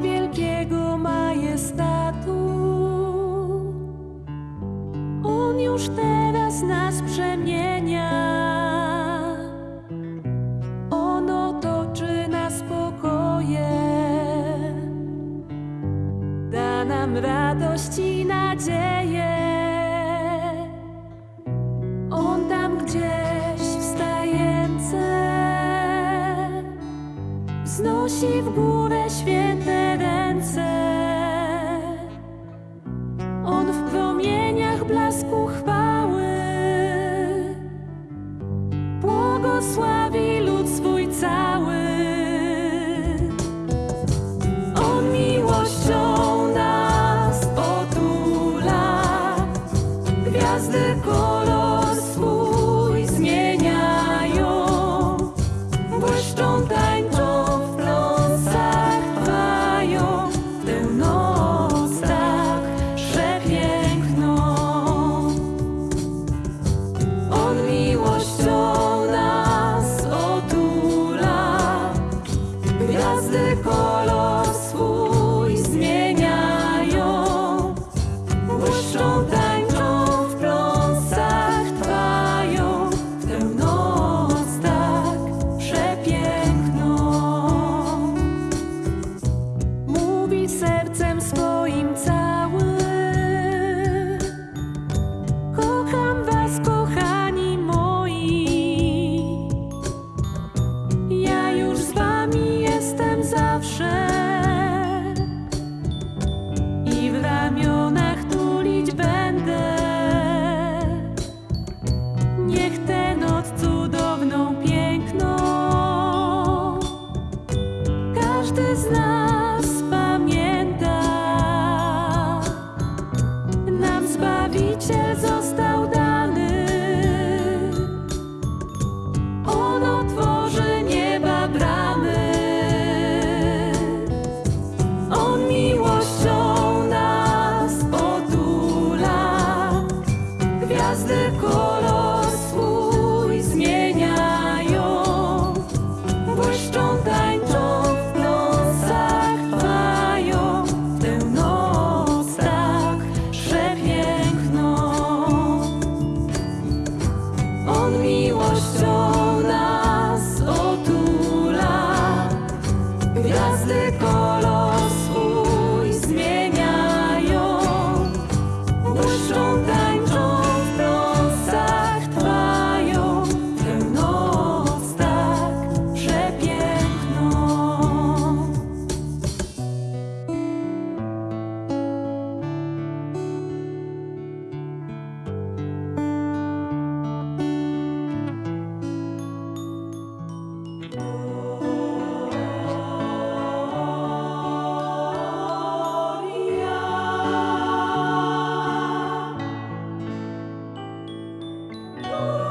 Wielkiego majestatu. On już teraz nas przemienia. On otoczy nas spokojem. Da nam radość i nadzieję. On tam gdzieś wstające wznosi w górę święte ręce. On w promieniach blasku chwały błogosławi mówi sercem swoim całym. Kocham was, kochani moi. Ja już z wami jestem zawsze. I w ramionach tulić będę. Niech tę noc cudowną, piękną każdy z nas. Oh.